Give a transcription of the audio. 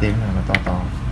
tiếng nào mà to to.